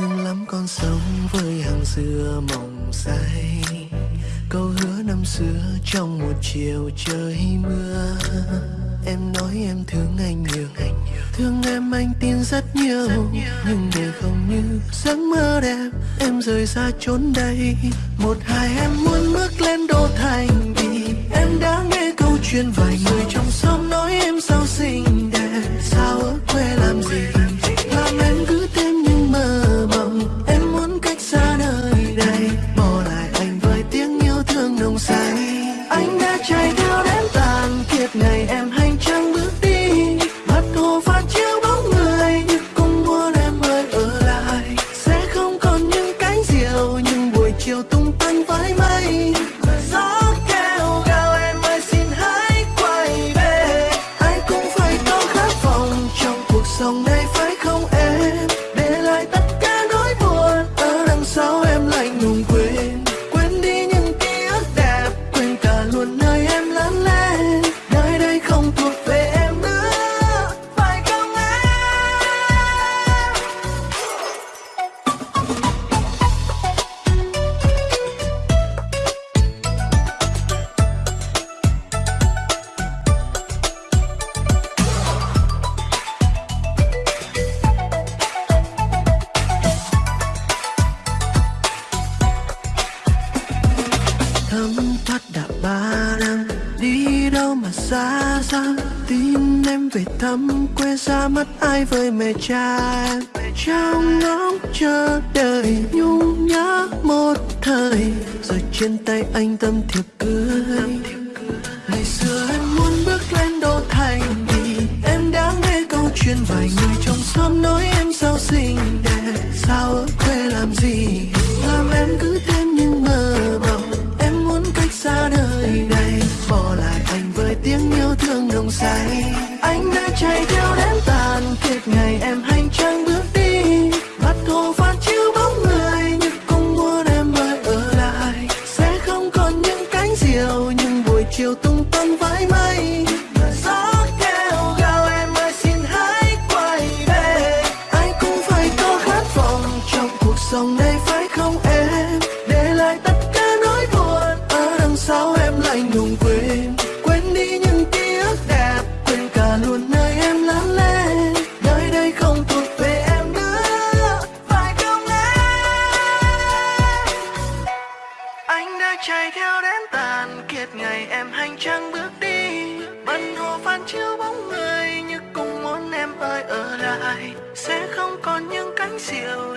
thương lắm con sống với hàng dừa mộng say. Câu hứa năm xưa trong một chiều trời mưa. Em nói em thương anh nhiều, thương em anh tin rất nhiều. Nhưng để không như giấc mơ đẹp, em rời xa chốn đây. Một hai, em muốn bước lên đô thành vì em đã nghe câu chuyện vài người trong xóm nói. Thấm thoát đã ba năm, đi đâu mà xa xăm tin em về thăm quê xa mất ai với mẹ cha em. Trong ngóng chờ đợi nhung nhớ một thời rồi trên tay anh tâm thiệp cưới chiều tung tăng vãi mây. Gió kêu gào em ơi, xin hãy quay về. Ai cũng phải có khát vọng trong cuộc sống này chạy theo đến tàn, kiệt ngày em hành trang bước đi. Bần hồ phan chiếu bóng người như cùng muốn em ơi ở lại. Sẽ không còn những cánh diều